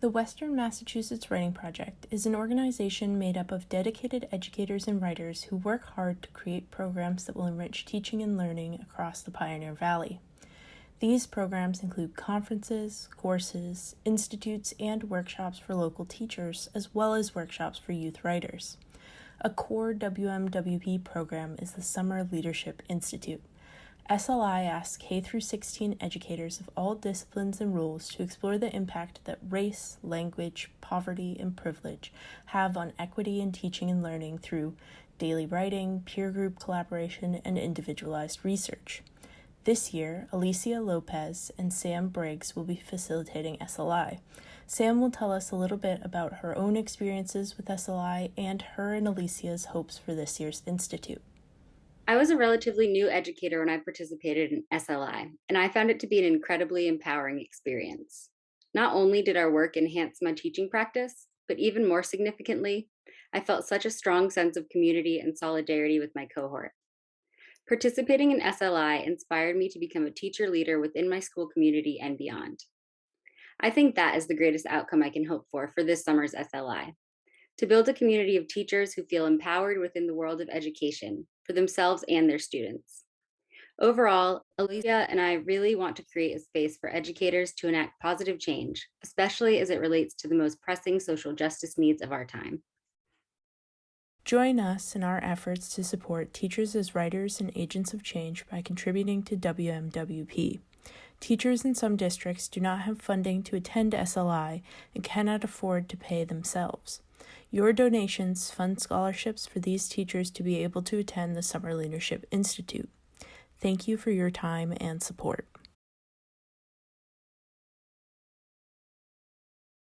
The Western Massachusetts Writing Project is an organization made up of dedicated educators and writers who work hard to create programs that will enrich teaching and learning across the Pioneer Valley. These programs include conferences, courses, institutes, and workshops for local teachers, as well as workshops for youth writers. A core WMWP program is the Summer Leadership Institute. SLI asks K through 16 educators of all disciplines and roles to explore the impact that race, language, poverty, and privilege have on equity in teaching and learning through daily writing, peer group collaboration, and individualized research. This year, Alicia Lopez and Sam Briggs will be facilitating SLI. Sam will tell us a little bit about her own experiences with SLI and her and Alicia's hopes for this year's institute. I was a relatively new educator when I participated in SLI, and I found it to be an incredibly empowering experience. Not only did our work enhance my teaching practice, but even more significantly, I felt such a strong sense of community and solidarity with my cohort. Participating in SLI inspired me to become a teacher leader within my school community and beyond. I think that is the greatest outcome I can hope for for this summer's SLI to build a community of teachers who feel empowered within the world of education for themselves and their students. Overall, Alicia and I really want to create a space for educators to enact positive change, especially as it relates to the most pressing social justice needs of our time. Join us in our efforts to support teachers as writers and agents of change by contributing to WMWP. Teachers in some districts do not have funding to attend SLI and cannot afford to pay themselves. Your donations fund scholarships for these teachers to be able to attend the Summer Leadership Institute. Thank you for your time and support.